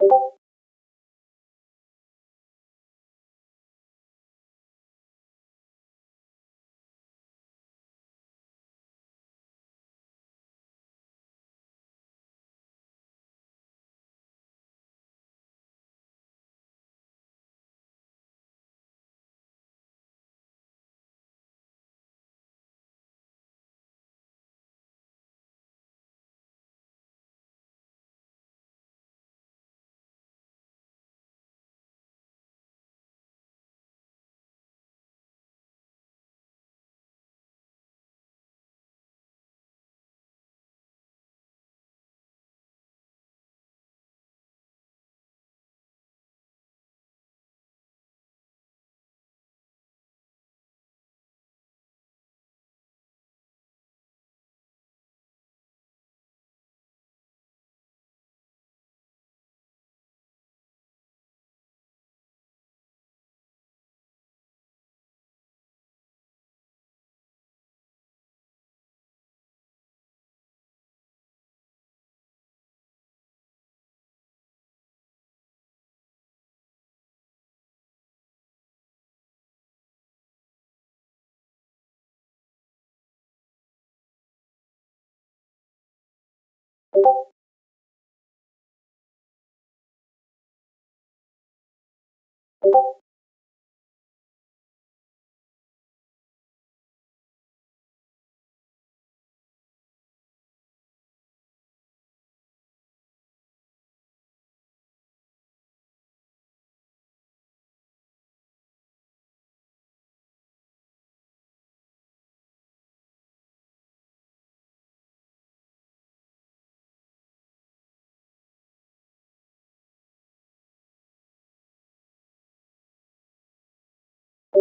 you Thank you.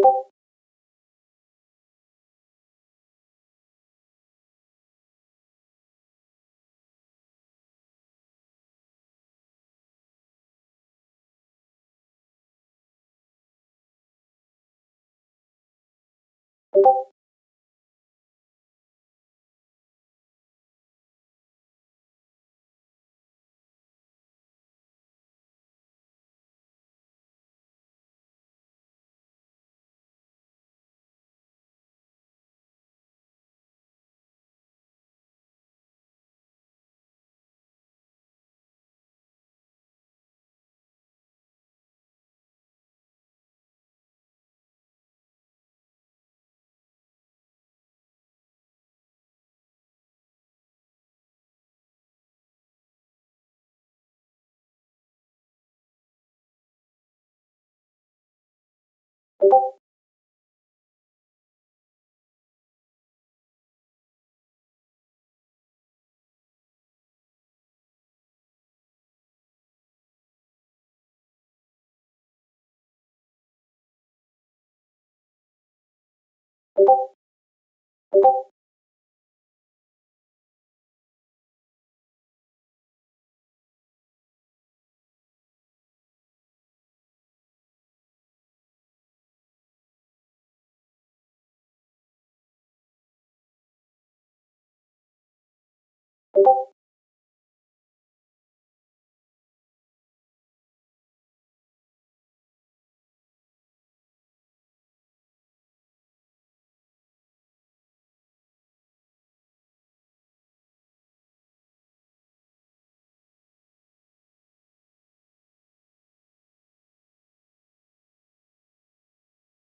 you.